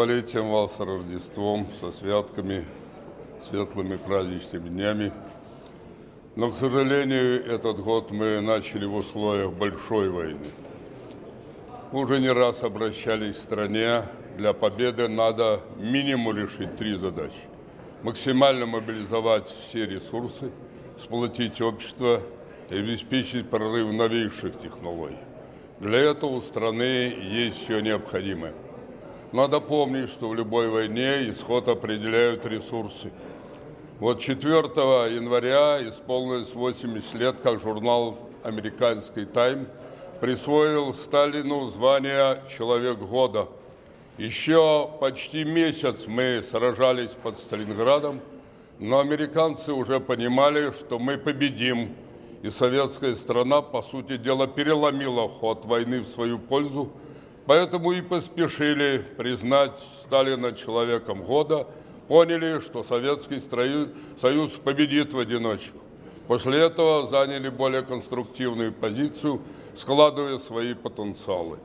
новолетием вас, Рождеством, со святками, светлыми праздничными днями. Но, к сожалению, этот год мы начали в условиях большой войны. Мы уже не раз обращались к стране. Для победы надо минимум решить три задачи. Максимально мобилизовать все ресурсы, сплотить общество и обеспечить прорыв новейших технологий. Для этого у страны есть все необходимое. Надо помнить, что в любой войне исход определяют ресурсы. Вот 4 января исполнилось 80 лет, как журнал «Американский тайм» присвоил Сталину звание «Человек года». Еще почти месяц мы сражались под Сталинградом, но американцы уже понимали, что мы победим, и советская страна, по сути дела, переломила ход войны в свою пользу, Поэтому и поспешили признать Сталина человеком года, поняли, что Советский Союз победит в одиночку. После этого заняли более конструктивную позицию, складывая свои потенциалы.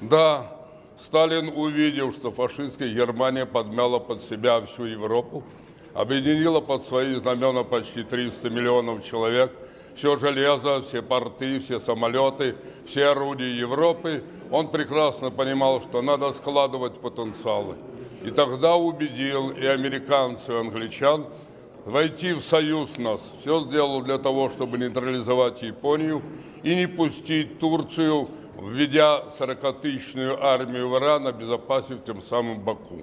Да, Сталин увидел, что фашистская Германия подмяла под себя всю Европу, объединила под свои знамена почти 300 миллионов человек – все железо, все порты, все самолеты, все орудия Европы, он прекрасно понимал, что надо складывать потенциалы. И тогда убедил и американцев, и англичан войти в союз нас. Все сделал для того, чтобы нейтрализовать Японию и не пустить Турцию, введя 40-тысячную армию в Иран, обезопасив тем самым Баку.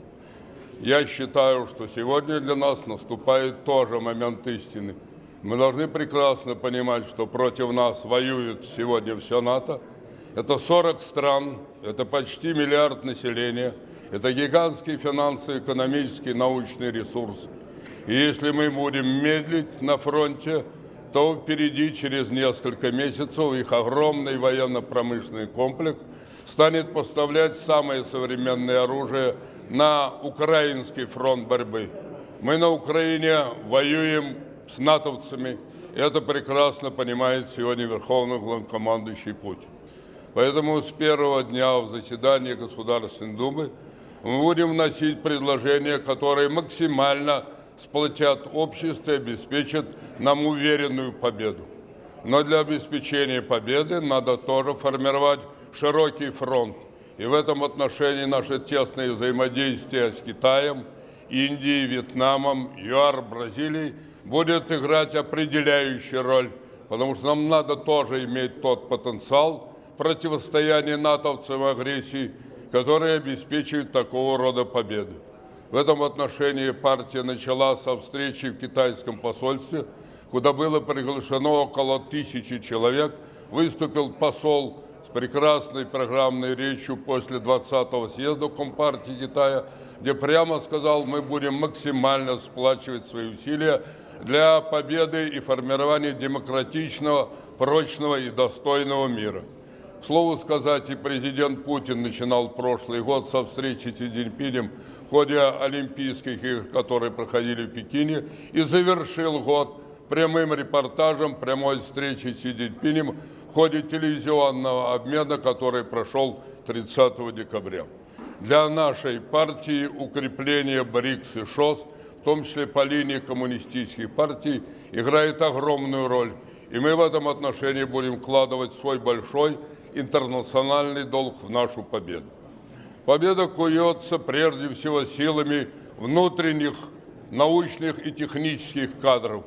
Я считаю, что сегодня для нас наступает тоже момент истины. Мы должны прекрасно понимать, что против нас воюет сегодня все НАТО. Это 40 стран, это почти миллиард населения, это гигантский финансовый, экономический, научный ресурс. И если мы будем медлить на фронте, то впереди через несколько месяцев их огромный военно-промышленный комплекс станет поставлять самое современное оружие на украинский фронт борьбы. Мы на Украине воюем с натовцами. Это прекрасно понимает сегодня Верховный главнокомандующий Путин. Поэтому с первого дня в заседании Государственной Думы мы будем вносить предложения, которые максимально сплотят общество и обеспечат нам уверенную победу. Но для обеспечения победы надо тоже формировать широкий фронт. И в этом отношении наше тесное взаимодействие с Китаем, Индией, Вьетнамом, ЮАР, Бразилией – будет играть определяющую роль, потому что нам надо тоже иметь тот потенциал противостояния натовцам агрессии, который обеспечивает такого рода победы. В этом отношении партия начала со встречи в китайском посольстве, куда было приглашено около тысячи человек, выступил посол прекрасной программной речью после 20-го съезда Компартии Китая, где прямо сказал, мы будем максимально сплачивать свои усилия для победы и формирования демократичного, прочного и достойного мира. К слову сказать, и президент Путин начинал прошлый год со встречи с Си Цзиньпинем в ходе Олимпийских игр, которые проходили в Пекине, и завершил год прямым репортажем прямой встречи с Си Цзиньпинем ходе телевизионного обмена, который прошел 30 декабря. Для нашей партии укрепление БРИКС и ШОС – в том числе по линии коммунистических партий, играет огромную роль. И мы в этом отношении будем вкладывать свой большой интернациональный долг в нашу победу. Победа куется прежде всего силами внутренних научных и технических кадров.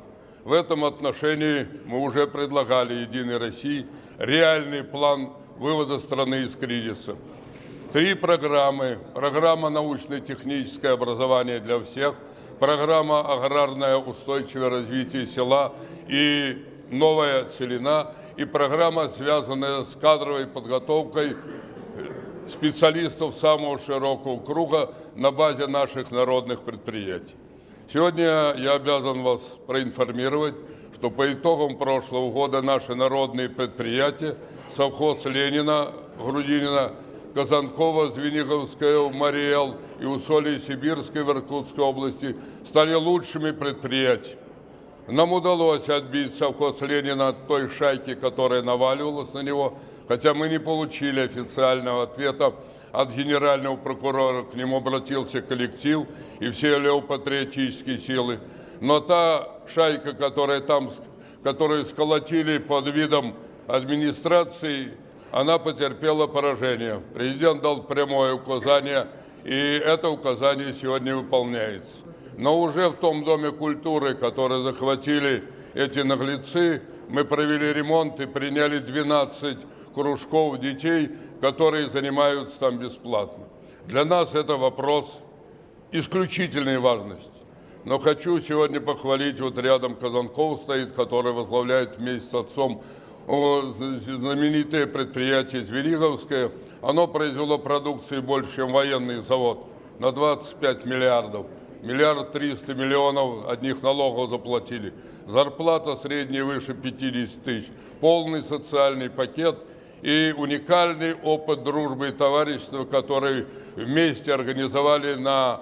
В этом отношении мы уже предлагали Единой России реальный план вывода страны из кризиса. Три программы. Программа научно-техническое образование для всех – программа «Аграрное устойчивое развитие села» и «Новая целина» и программа, связанная с кадровой подготовкой специалистов самого широкого круга на базе наших народных предприятий. Сегодня я обязан вас проинформировать, что по итогам прошлого года наши народные предприятия, совхоз Ленина, Грудинина, Казанкова, Звениговская, Мариэл и Усолье Сибирской в Иркутской области стали лучшими предприятиями. Нам удалось отбить совхоз Ленина от той шайки, которая наваливалась на него, хотя мы не получили официального ответа от генерального прокурора, к нему обратился коллектив и все левопатриотические силы. Но та шайка, которая там, которую сколотили под видом администрации, она потерпела поражение. Президент дал прямое указание, и это указание сегодня выполняется. Но уже в том Доме культуры, который захватили эти наглецы, мы провели ремонт и приняли 12 кружков детей, которые занимаются там бесплатно. Для нас это вопрос исключительной важности. Но хочу сегодня похвалить, вот рядом Казанков стоит, который возглавляет вместе с отцом знаменитое предприятие Звериговское. Оно произвело продукции больше, чем военный завод, на 25 миллиардов. Миллиард триста миллионов одних налогов заплатили. Зарплата средняя выше 50 тысяч. Полный социальный пакет и уникальный опыт дружбы и товарищества, который вместе организовали на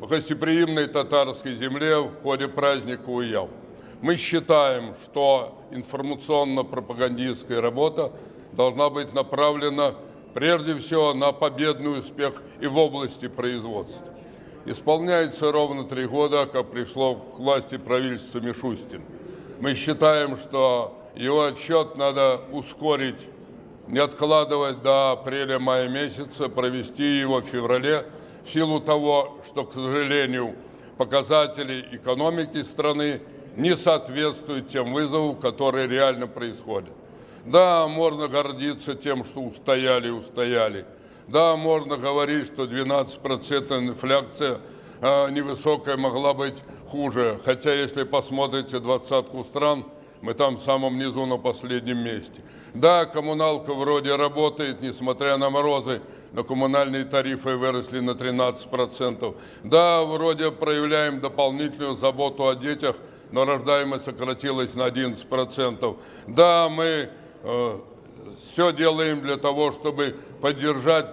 гостеприимной татарской земле в ходе праздника Уяв. Мы считаем, что информационно-пропагандистская работа должна быть направлена прежде всего на победный успех и в области производства. Исполняется ровно три года, как пришло к власти правительство Мишустин. Мы считаем, что его отчет надо ускорить, не откладывать до апреля-мая месяца, провести его в феврале, в силу того, что, к сожалению, показатели экономики страны не соответствуют тем вызовам, которые реально происходят. Да, можно гордиться тем, что устояли, устояли. Да, можно говорить, что 12% инфляция э, невысокая могла быть хуже. Хотя, если посмотрите двадцатку стран, мы там в самом низу на последнем месте. Да, коммуналка вроде работает, несмотря на морозы, но коммунальные тарифы выросли на 13%. Да, вроде проявляем дополнительную заботу о детях, но рождаемость сократилась на 11%. Да, мы э, все делаем для того, чтобы поддержать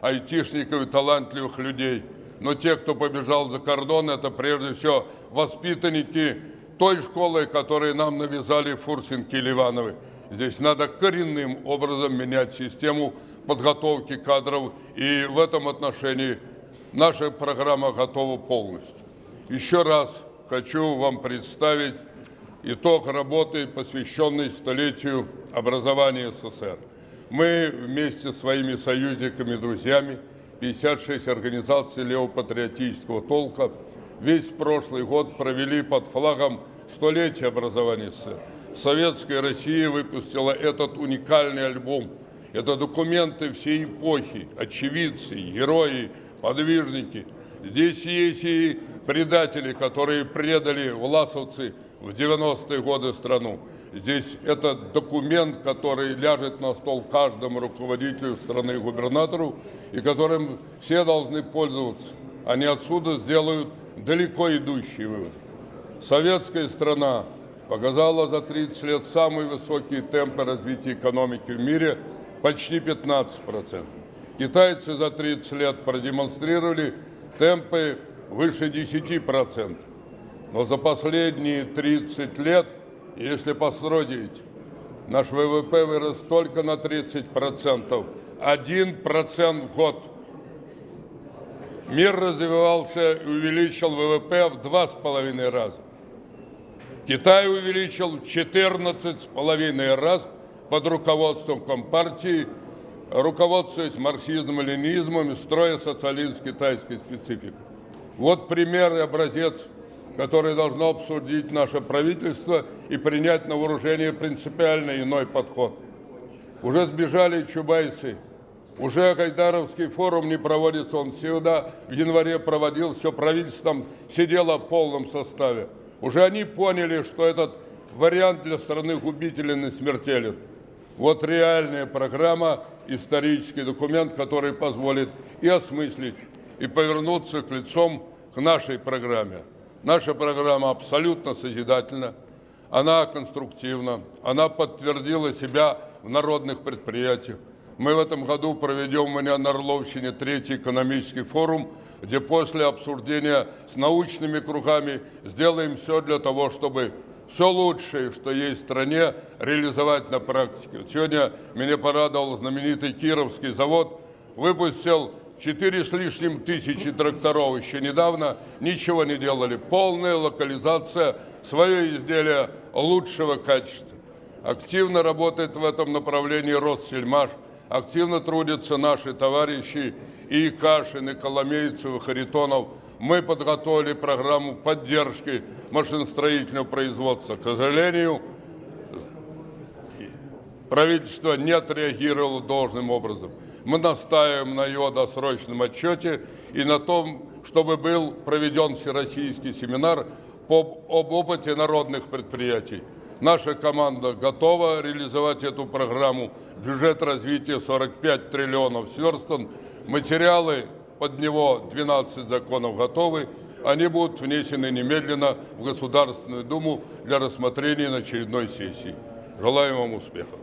айтишников и талантливых людей. Но те, кто побежал за кордон, это прежде всего воспитанники той школы, которую нам навязали Фурсинки и Ливановы. Здесь надо коренным образом менять систему подготовки кадров, и в этом отношении наша программа готова полностью. Еще раз хочу вам представить итог работы, посвященной столетию образования СССР. Мы вместе с своими союзниками друзьями, 56 организаций левопатриотического толка, весь прошлый год провели под флагом столетия образования. Советская Россия выпустила этот уникальный альбом. Это документы всей эпохи, очевидцы, герои, подвижники. Здесь есть и предатели, которые предали власовцы в 90-е годы страну. Здесь это документ, который ляжет на стол каждому руководителю страны губернатору, и которым все должны пользоваться. Они отсюда сделают далеко идущий вывод. Советская страна показала за 30 лет самые высокие темпы развития экономики в мире, почти 15%. Китайцы за 30 лет продемонстрировали темпы выше 10%. Но за последние 30 лет, если построить, наш ВВП вырос только на 30%, 1% в год. Мир развивался и увеличил ВВП в два с половиной раза. Китай увеличил в 14,5 раз под руководством Компартии, руководствуясь марксизмом и ленизмом и строя социализм с китайской спецификой. Вот пример и образец, который должно обсудить наше правительство и принять на вооружение принципиально иной подход. Уже сбежали чубайцы, уже Гайдаровский форум не проводится, он всегда в январе проводил, все правительством сидело в полном составе. Уже они поняли, что этот вариант для страны губителен и смертелен. Вот реальная программа, исторический документ, который позволит и осмыслить, и повернуться к лицом к нашей программе. Наша программа абсолютно созидательна, она конструктивна, она подтвердила себя в народных предприятиях. Мы в этом году проведем у меня на Орловщине третий экономический форум, где после обсуждения с научными кругами сделаем все для того, чтобы все лучшее, что есть в стране, реализовать на практике. сегодня меня порадовал знаменитый Кировский завод. выпустил 4 с лишним тысячи тракторов еще недавно, ничего не делали. Полная локализация, свое изделие лучшего качества. Активно работает в этом направлении Россельмаш, активно трудятся наши товарищи и Кашин, и Коломейцев, и Харитонов. Мы подготовили программу поддержки машиностроительного производства. К сожалению, правительство не отреагировало должным образом. Мы настаиваем на его досрочном отчете и на том, чтобы был проведен всероссийский семинар по, об опыте народных предприятий. Наша команда готова реализовать эту программу. Бюджет развития 45 триллионов сверстан. Материалы под него 12 законов готовы. Они будут внесены немедленно в Государственную Думу для рассмотрения на очередной сессии. Желаю вам успехов.